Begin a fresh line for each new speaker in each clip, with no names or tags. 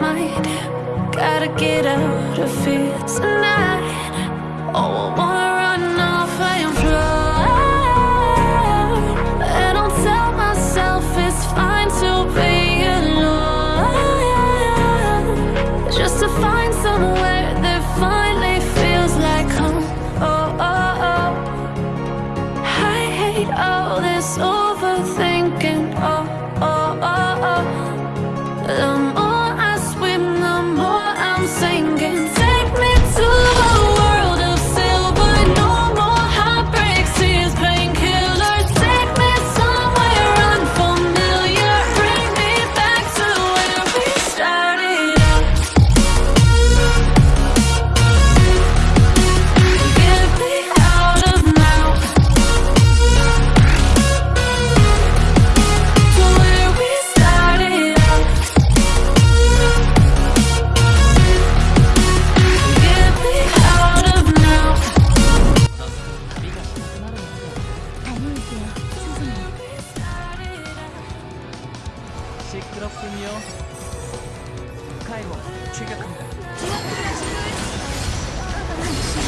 mind. Gotta get out of here tonight. This overthinking.
ロ追加組だ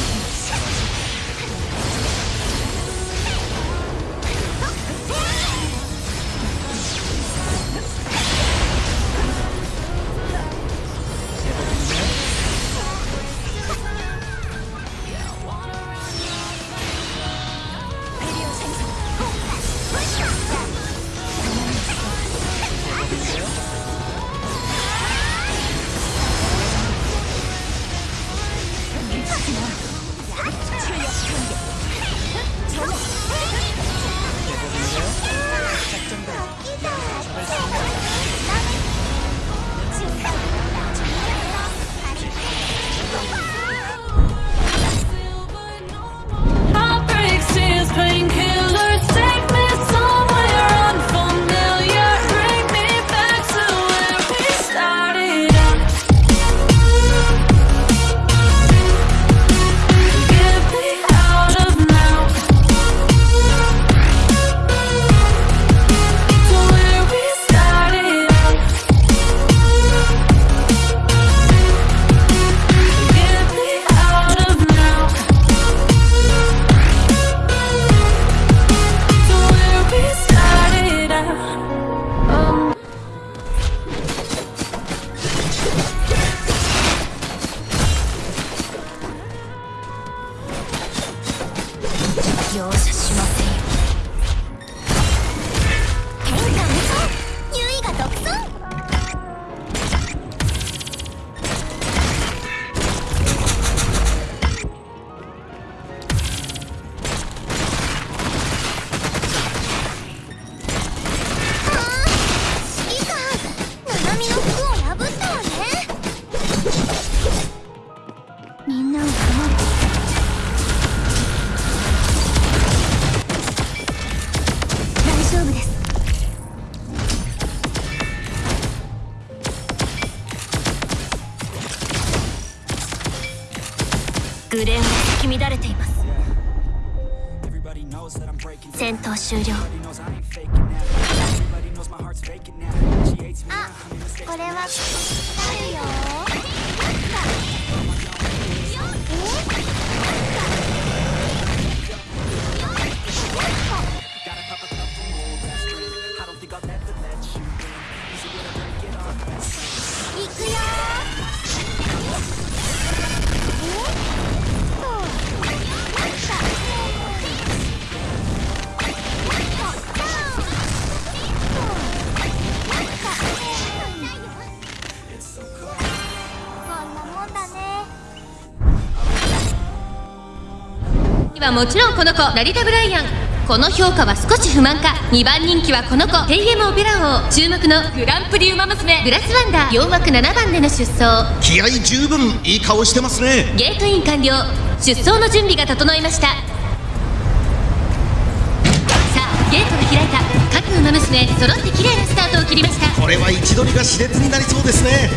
Dios. グレンは咲き乱れています。戦闘終了。あこれはあるよ。
はもちろんこの子ラリタ・ブライアン。この評価は少し不満か。2番人気はこの子。テイエム・オペラ王注目のグランプリウマ娘。グラスワンダー。4枠7番での出走。
気合十分いい顔してますね。
ゲートイン完了。出走の準備が整いました。さあゲートが開いた。各馬娘揃って綺麗なスタートを切りました。
これは位置取りが熾烈になりそうですね